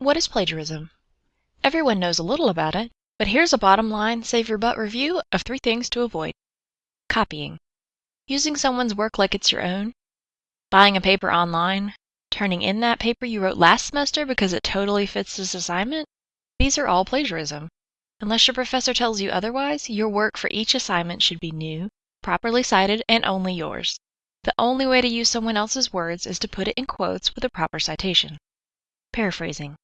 What is plagiarism? Everyone knows a little about it, but here's a bottom line, save your butt review of three things to avoid. Copying. Using someone's work like it's your own. Buying a paper online. Turning in that paper you wrote last semester because it totally fits this assignment. These are all plagiarism. Unless your professor tells you otherwise, your work for each assignment should be new, properly cited, and only yours. The only way to use someone else's words is to put it in quotes with a proper citation. Paraphrasing.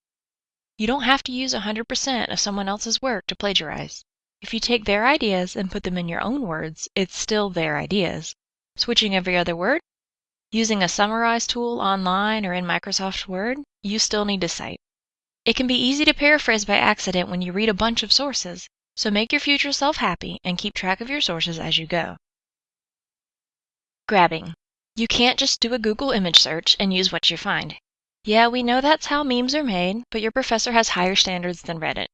You don't have to use 100% of someone else's work to plagiarize. If you take their ideas and put them in your own words, it's still their ideas. Switching every other word? Using a summarize tool online or in Microsoft Word, you still need to cite. It can be easy to paraphrase by accident when you read a bunch of sources, so make your future self happy and keep track of your sources as you go. Grabbing. You can't just do a Google image search and use what you find. Yeah, we know that's how memes are made, but your professor has higher standards than Reddit.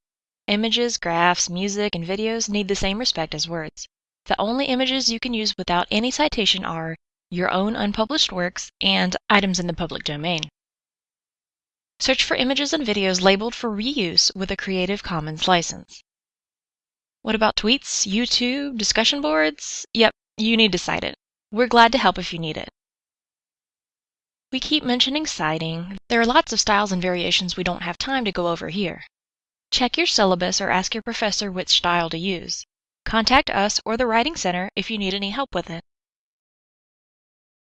Images, graphs, music, and videos need the same respect as words. The only images you can use without any citation are your own unpublished works and items in the public domain. Search for images and videos labeled for reuse with a Creative Commons license. What about tweets, YouTube, discussion boards? Yep, you need to cite it. We're glad to help if you need it. We keep mentioning citing. There are lots of styles and variations we don't have time to go over here. Check your syllabus or ask your professor which style to use. Contact us or the Writing Center if you need any help with it.